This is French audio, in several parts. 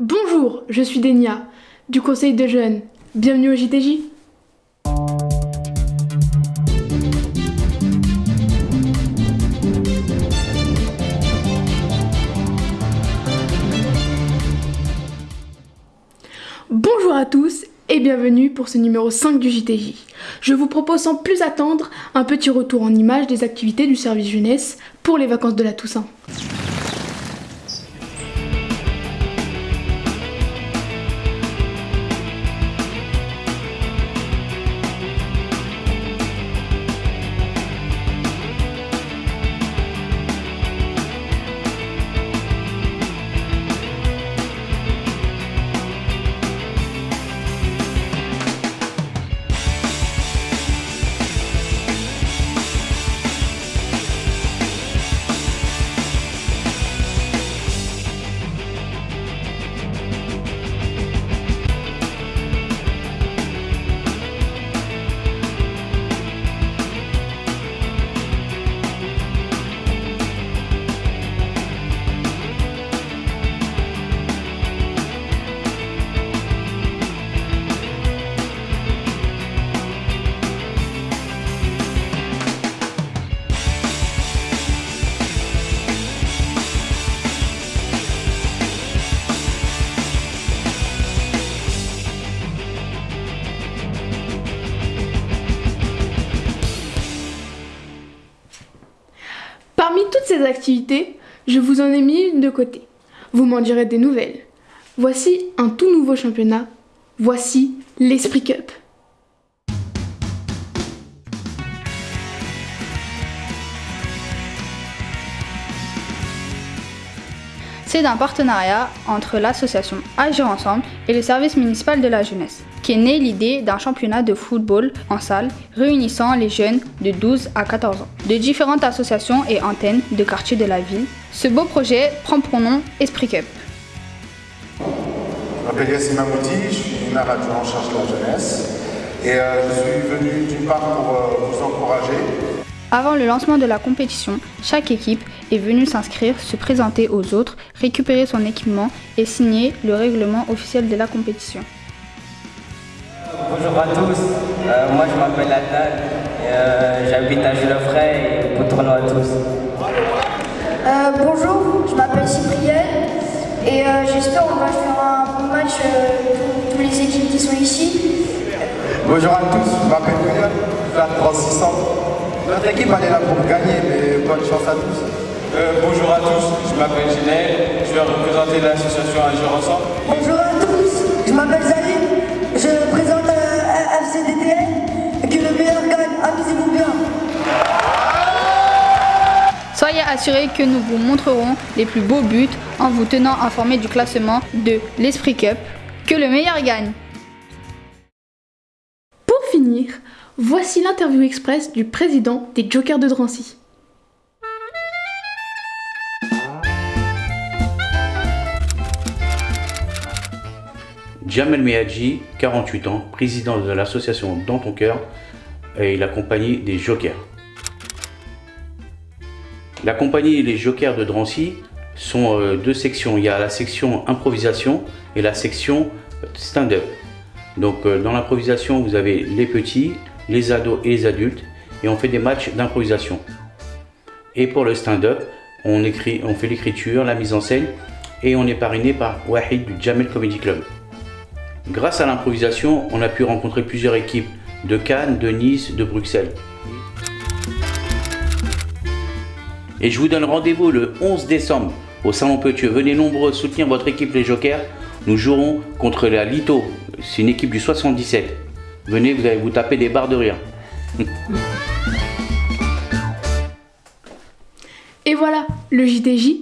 Bonjour, je suis Denia, du Conseil de jeunes. Bienvenue au JTJ. Bonjour à tous et bienvenue pour ce numéro 5 du JTJ. Je vous propose sans plus attendre un petit retour en images des activités du service jeunesse pour les vacances de la Toussaint. Parmi toutes ces activités, je vous en ai mis une de côté. Vous m'en direz des nouvelles. Voici un tout nouveau championnat. Voici l'Esprit Cup. C'est un partenariat entre l'association Agir Ensemble et le service municipal de la jeunesse, qui est née l'idée d'un championnat de football en salle réunissant les jeunes de 12 à 14 ans, de différentes associations et antennes de quartiers de la ville. Ce beau projet prend pour nom Esprit Cup. Je m'appelle Yassine Mamouti, je suis adjoint en charge de la jeunesse et euh, je suis venu d'une part pour euh, vous encourager. Avant le lancement de la compétition, chaque équipe est venue s'inscrire, se présenter aux autres, récupérer son équipement et signer le règlement officiel de la compétition. Bonjour à tous, Euh, moi je m'appelle Adnan, et, euh, j'habite à Gilofray et bon tournoi à tous. Euh, bonjour, je m'appelle Cyprien et euh, j'espère qu'on va faire un bon match euh, tous les équipes qui sont ici. Bonjour à tous, je m'appelle William, je suis à 3600. Notre équipe elle est là pour gagner, mais bonne chance à tous. Euh, bonjour à tous, je m'appelle Ginel, je vais représenter l'association Agir Ensemble. Bonjour à tous, je m'appelle Zalim, je présente euh, FCDTN, que le meilleur gagne, amusez-vous bien. Soyez assurés que nous vous montrerons les plus beaux buts en vous tenant informés du classement de l'Esprit Cup. Que le meilleur gagne voici l'interview express du président des Jokers de Drancy. Jamel Mehadji, 48 ans, président de l'association Dans ton cœur et la compagnie des Jokers. La compagnie Les Jokers de Drancy sont euh, deux sections. Il y a la section improvisation et la section stand-up. Donc euh, dans l'improvisation, vous avez les petits, les ados et les adultes et on fait des matchs d'improvisation. Et pour le stand-up, on, on fait l'écriture, la mise en scène et on est parrainé par Wahid du Jamel Comedy Club. Grâce à l'improvisation, on a pu rencontrer plusieurs équipes de Cannes, de Nice, de Bruxelles. Et je vous donne rendez-vous le 11 décembre au Salon Petieux. Venez nombreux soutenir votre équipe les Jokers. Nous jouerons contre la Lito. C'est une équipe du 77. Venez, vous allez vous taper des barres de rire. Et voilà, le JTJ,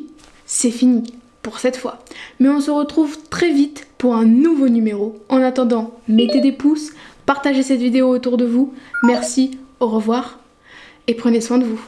c'est fini pour cette fois. Mais on se retrouve très vite pour un nouveau numéro. En attendant, mettez des pouces, partagez cette vidéo autour de vous. Merci, au revoir et prenez soin de vous.